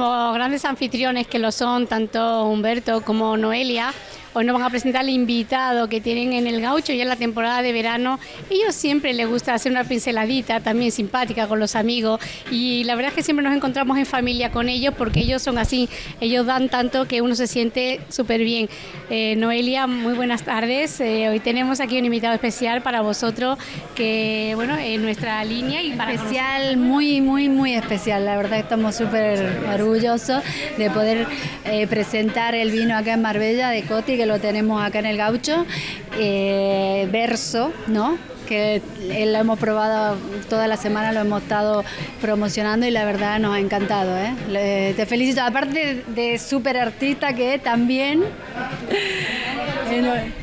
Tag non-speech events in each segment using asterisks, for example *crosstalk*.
como grandes anfitriones que lo son tanto Humberto como Noelia, Hoy nos van a presentar el invitado que tienen en el gaucho ya en la temporada de verano. Ellos siempre les gusta hacer una pinceladita también simpática con los amigos y la verdad es que siempre nos encontramos en familia con ellos porque ellos son así, ellos dan tanto que uno se siente súper bien. Eh, Noelia, muy buenas tardes. Eh, hoy tenemos aquí un invitado especial para vosotros que, bueno, en nuestra línea y para especial, muy, muy, muy especial. La verdad estamos súper orgullosos de poder eh, presentar el vino acá en Marbella de Coti que lo tenemos acá en el gaucho, eh, verso, ¿no? que lo hemos probado toda la semana, lo hemos estado promocionando y la verdad nos ha encantado. ¿eh? te felicito, aparte de, súper artista que también.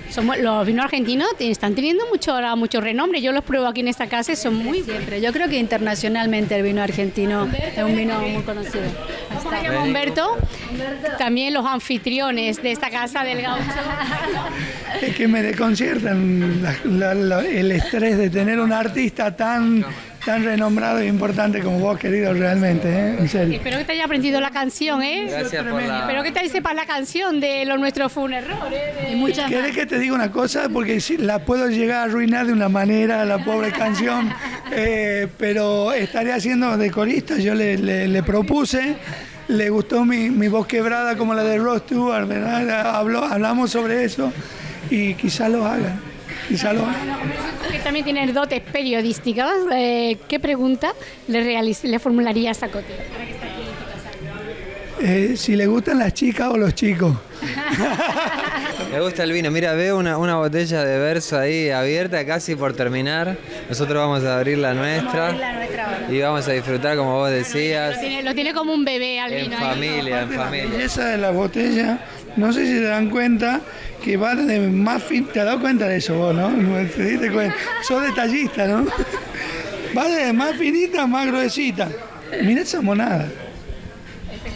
Somos, los vinos argentinos están teniendo mucho mucho renombre. Yo los pruebo aquí en esta casa y son muy siempre. Yo creo que internacionalmente el vino argentino es un vino muy conocido. Humberto, también los anfitriones de esta casa del gaucho. Es que me desconciertan el estrés de tener un artista tan tan renombrado e importante como vos, querido, realmente, ¿eh? en serio. Espero que te haya aprendido la canción, ¿eh? Gracias por la... Espero que te sepas la canción de Lo Nuestro fue un error, ¿eh? muchas ¿Querés que te diga una cosa? Porque si la puedo llegar a arruinar de una manera, la pobre canción, *laughs* eh, pero estaré haciendo de corista, yo le, le propuse le gustó mi, mi, voz quebrada como la de Ross Stewart, ¿verdad? Habló, hablamos sobre eso y quizá lo haga. *laughs* Lo haga. Que también tiene dotes periodísticas. Eh, ¿Qué pregunta le, le formularía a Coti? Eh, si le gustan las chicas o los chicos. *laughs* Me gusta el vino. Mira, veo una, una, botella de verso ahí abierta, casi por terminar. Nosotros vamos a abrir la nuestra. y vamos a disfrutar, como vos decías. Lo tiene, como un bebé al vino. En familia, en familia. Esa de la botella, no sé si te dan cuenta que va de más fin. ¿Te has dado cuenta de eso vos, no? ¿Te diste cuenta? Sos detallista, ¿no? *laughs* Va de más finita a más gruesita. Mira esa monada.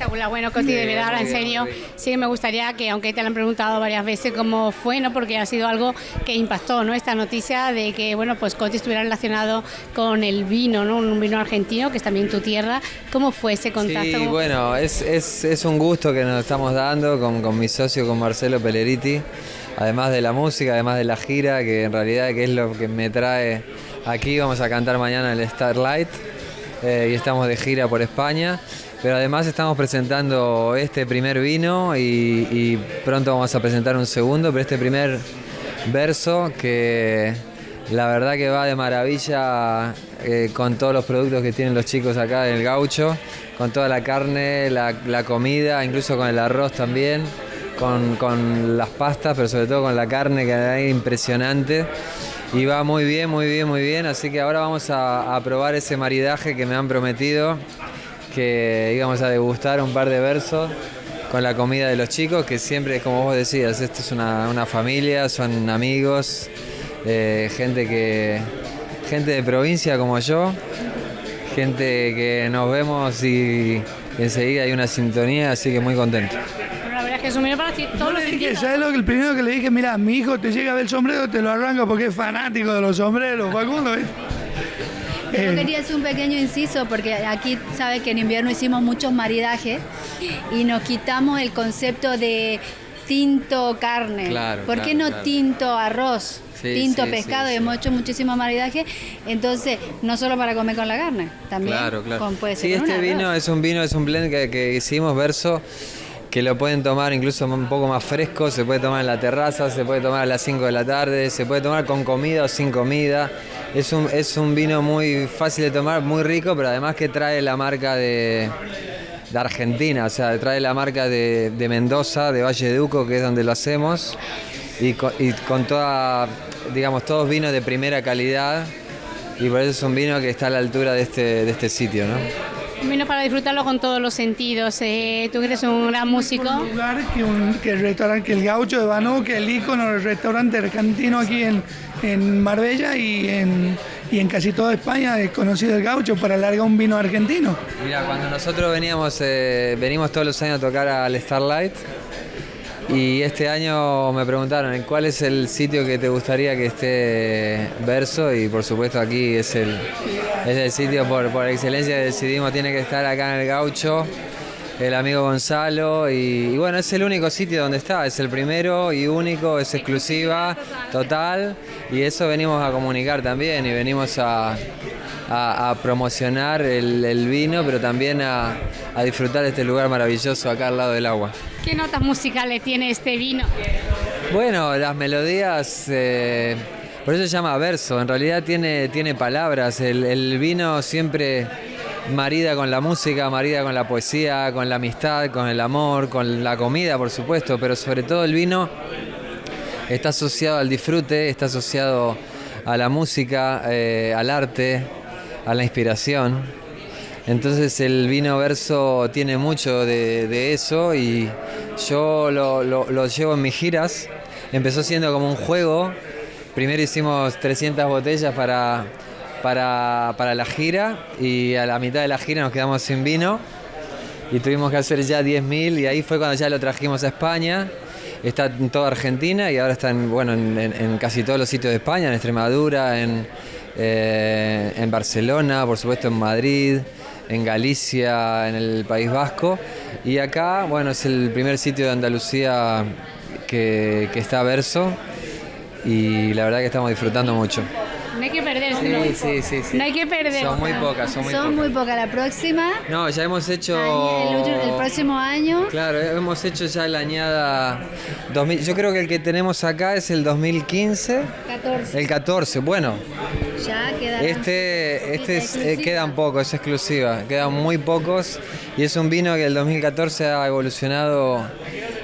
Bueno, Coti, de verdad, en serio, sí que me gustaría que, aunque te lo han preguntado varias veces cómo fue, ¿no? Porque ha sido algo que impactó, ¿no? Esta noticia de que, bueno, pues Coti estuviera relacionado con el vino, ¿no? Un vino argentino, que es también tu tierra. ¿Cómo fue ese contacto? Sí, bueno, es, es, es, un gusto que nos estamos dando con, con mi socio, con Marcelo Peleriti además de la música, además de la gira, que en realidad que es lo que me trae aquí. Vamos a cantar mañana el Starlight eh, y estamos de gira por España. Pero además estamos presentando este primer vino y, pronto vamos a presentar un segundo, pero este primer verso que la verdad que va de maravilla eh, con todos los productos que tienen los chicos acá en el gaucho, con toda la carne, la, comida, incluso con el arroz también, con, las pastas, pero sobre todo con la carne que es impresionante. Y va muy bien, muy bien, muy bien. Así que ahora vamos a probar ese maridaje que me han prometido que íbamos a degustar un par de versos con la comida de los chicos, que siempre, como vos decías, esto es una, familia, son amigos, eh, gente que gente de provincia como yo, gente que nos vemos y enseguida hay una sintonía, así que muy contento. la verdad es que para todos los dije, ¿Sabes lo que el primero que le dije? Mira, mi hijo te llega del sombrero, te lo arranco porque es fanático de los sombreros, Facundo. Yo eh. quería hacer un pequeño inciso porque aquí sabes que en invierno hicimos muchos maridajes y nos quitamos el concepto de tinto carne. Claro, ¿Por qué no tinto arroz? tinto pescado, hemos hecho muchísimo maridaje, entonces no solo para comer con la carne, también claro, claro. con puede Sí, este vino es un vino, es un blend que, que hicimos verso que lo pueden tomar incluso un poco más fresco, se puede tomar en la terraza, se puede tomar a las 5 de la tarde, se puede tomar con comida o sin comida. Es un, es un vino muy fácil de tomar, muy rico, pero además que trae la marca de, Argentina, o sea, trae la marca de, Mendoza, de Valle de Uco, que es donde lo hacemos, y con, toda, digamos, todos vinos de primera calidad, y por eso es un vino que está a la altura de este, de este sitio, ¿no? Un vino para disfrutarlo con todos los sentidos. Eh, tú eres un gran músico. Un lugar que, un, que el restaurante, que el gaucho de Banú, que el ícono del restaurante argentino aquí en, en Marbella y en, y en casi toda España es conocido el gaucho para largar un vino argentino. Mira, cuando nosotros veníamos, eh, venimos todos los años a tocar al Starlight, Y este año me preguntaron ¿en cuál es el sitio que te gustaría que esté Verso y por supuesto aquí es el, es el sitio por, por excelencia que decidimos. Tiene que estar acá en el gaucho el amigo Gonzalo. Y, bueno, es el único sitio donde está, es el primero y único, es exclusiva, total. Y eso venimos a comunicar también y venimos a, promocionar el, vino, pero también a, disfrutar de este lugar maravilloso acá al lado del agua. ¿Qué notas musicales tiene este vino? Bueno, las melodías... Eh, por eso se llama verso, en realidad tiene, tiene palabras, el, el vino siempre marida con la música, marida con la poesía, con la amistad, con el amor, con la comida, por supuesto, pero sobre todo el vino está asociado al disfrute, está asociado a la música, eh, al arte, a la inspiración. Entonces el vino verso tiene mucho de, eso y yo lo, lo llevo en mis giras. Empezó siendo como un juego. Primero hicimos 300 botellas para para, para la gira y a la mitad de la gira nos quedamos sin vino y tuvimos que hacer ya 10.000 y ahí fue cuando ya lo trajimos a España. Está en toda Argentina y ahora está en, bueno, en, casi todos los sitios de España, en Extremadura, en, eh, en Barcelona, por supuesto en Madrid, en Galicia, en el País Vasco. Y acá, bueno, es el primer sitio de Andalucía que, que está verso y la verdad que estamos disfrutando mucho. No hay que perderse. Sí, sí, sí, No hay que perderse. Son muy pocas, son muy son pocas. muy pocas. La próxima. No, ya hemos hecho. El, próximo año. Claro, hemos hecho ya la añada. 2000, yo creo que el que tenemos acá es el 2015. 14. El 14, bueno. Ya quedan. Este, este es, eh, quedan pocos, es exclusiva. Quedan muy pocos. Y es un vino que el 2014 ha evolucionado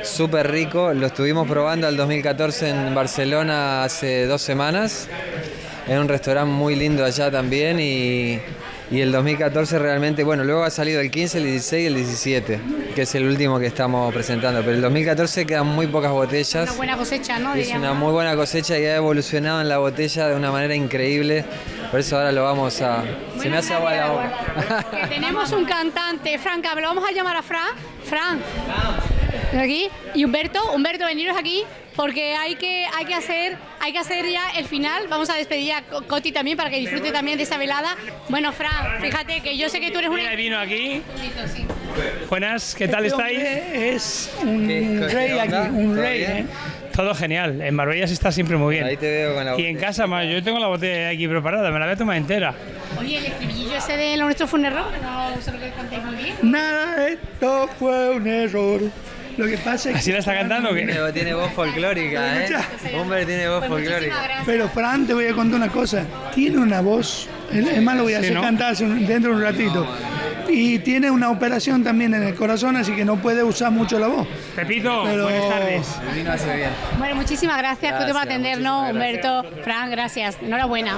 súper rico. Lo estuvimos probando el 2014 en Barcelona hace dos semanas en un restaurante muy lindo allá también y, el 2014 realmente, bueno, luego ha salido el 15, el 16 y el 17, que es el último que estamos presentando, pero el 2014 quedan muy pocas botellas. Una buena cosecha, ¿no? Es una muy buena cosecha y ha evolucionado en la botella de una manera increíble. Por eso ahora lo vamos a... Se me hace agua la boca. tenemos un cantante, Franca, lo vamos a llamar a Fran. Fran. Aquí. Y Humberto, Humberto, veniros aquí porque hay que, hay que hacer hay que hacer ya el final. Vamos a despedir a Coti también para que disfrute también de esa velada. Bueno, Fran, fíjate que yo sé que tú eres un vino aquí. Buenas, ¿qué tal este estáis? Es un rey aquí, un rey, ¿eh? Todo genial. En Marbella se está siempre muy bien. Ahí te veo con la Y en casa, más, yo tengo la botella aquí preparada, me la voy a tomar entera. Oye, el estribillo ese de nuestro fue un error, no sé lo que contáis muy bien. Nada, esto fue un error. Lo que pasa es ¿Así la está cantando o qué? Tiene, voz folclórica, ¿eh? Hombre, tiene voz pues folclórica. Pero Fran, te voy a contar una cosa. Tiene una voz, es más, lo voy a hacer cantar dentro de un ratito. Y tiene una operación también en el corazón, así que no puede usar mucho la voz. Pepito, buenas tardes. Bueno, muchísimas gracias, gracias por atendernos, Humberto, Fran, gracias. Enhorabuena.